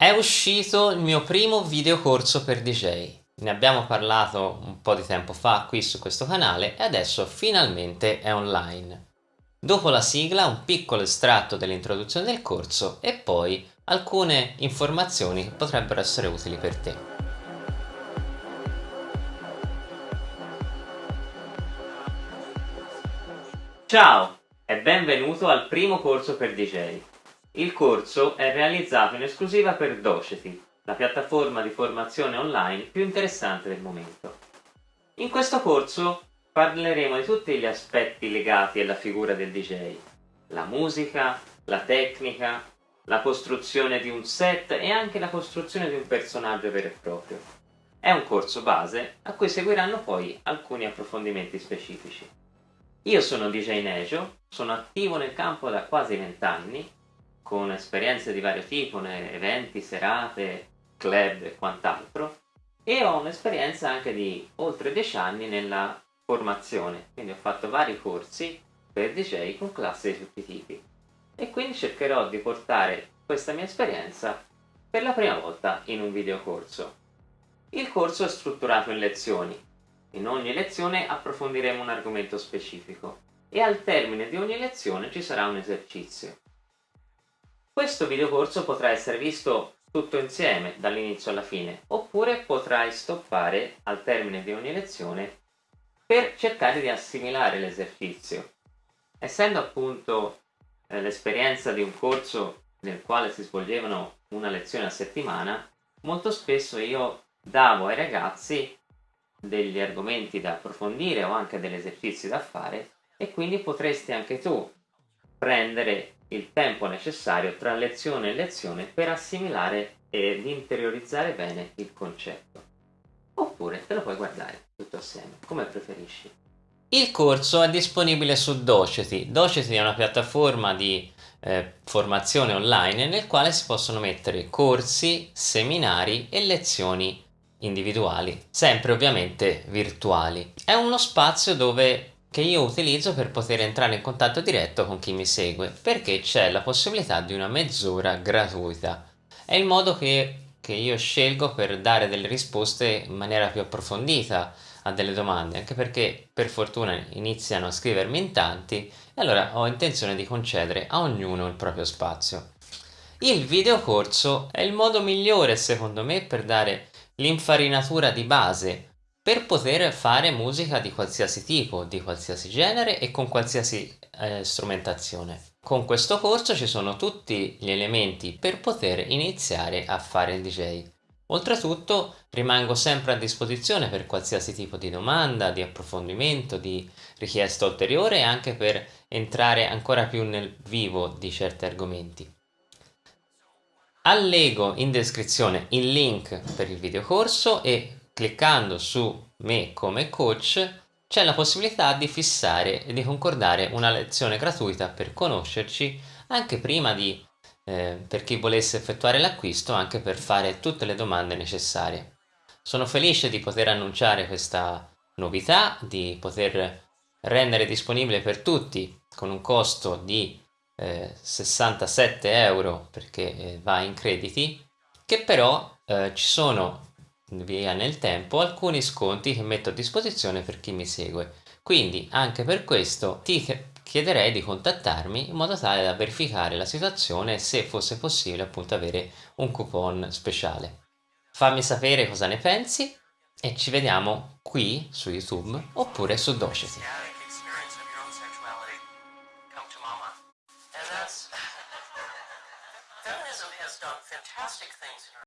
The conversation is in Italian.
È uscito il mio primo videocorso per DJ. Ne abbiamo parlato un po' di tempo fa qui su questo canale e adesso finalmente è online. Dopo la sigla un piccolo estratto dell'introduzione del corso e poi alcune informazioni che potrebbero essere utili per te. Ciao e benvenuto al primo corso per DJ. Il corso è realizzato in esclusiva per Doceti, la piattaforma di formazione online più interessante del momento. In questo corso parleremo di tutti gli aspetti legati alla figura del DJ, la musica, la tecnica, la costruzione di un set e anche la costruzione di un personaggio vero e proprio. È un corso base a cui seguiranno poi alcuni approfondimenti specifici. Io sono DJ Nejo, sono attivo nel campo da quasi 20 anni con esperienze di vario tipo, eventi, serate, club e quant'altro e ho un'esperienza anche di oltre 10 anni nella formazione, quindi ho fatto vari corsi per DJ con classi di tutti i tipi e quindi cercherò di portare questa mia esperienza per la prima volta in un videocorso. Il corso è strutturato in lezioni, in ogni lezione approfondiremo un argomento specifico e al termine di ogni lezione ci sarà un esercizio. Questo videocorso potrà essere visto tutto insieme dall'inizio alla fine oppure potrai stoppare al termine di ogni lezione per cercare di assimilare l'esercizio. Essendo appunto eh, l'esperienza di un corso nel quale si svolgevano una lezione a settimana, molto spesso io davo ai ragazzi degli argomenti da approfondire o anche degli esercizi da fare e quindi potresti anche tu prendere il tempo necessario tra lezione e lezione per assimilare ed interiorizzare bene il concetto. Oppure te lo puoi guardare tutto assieme, come preferisci. Il corso è disponibile su Doceti. Doceti è una piattaforma di eh, formazione online nel quale si possono mettere corsi, seminari e lezioni individuali, sempre ovviamente virtuali. È uno spazio dove che io utilizzo per poter entrare in contatto diretto con chi mi segue perché c'è la possibilità di una mezz'ora gratuita. È il modo che, che io scelgo per dare delle risposte in maniera più approfondita a delle domande anche perché per fortuna iniziano a scrivermi in tanti e allora ho intenzione di concedere a ognuno il proprio spazio. Il videocorso è il modo migliore secondo me per dare l'infarinatura di base per poter fare musica di qualsiasi tipo, di qualsiasi genere e con qualsiasi eh, strumentazione. Con questo corso ci sono tutti gli elementi per poter iniziare a fare il DJ. Oltretutto rimango sempre a disposizione per qualsiasi tipo di domanda, di approfondimento, di richiesta ulteriore e anche per entrare ancora più nel vivo di certi argomenti. Allego in descrizione il link per il videocorso e cliccando su me come coach c'è la possibilità di fissare e di concordare una lezione gratuita per conoscerci anche prima di eh, per chi volesse effettuare l'acquisto anche per fare tutte le domande necessarie. Sono felice di poter annunciare questa novità di poter rendere disponibile per tutti con un costo di eh, 67 euro perché eh, va in crediti che però eh, ci sono via nel tempo alcuni sconti che metto a disposizione per chi mi segue. Quindi anche per questo ti chiederei di contattarmi in modo tale da verificare la situazione se fosse possibile appunto avere un coupon speciale. Fammi sapere cosa ne pensi e ci vediamo qui su youtube oppure su Doceti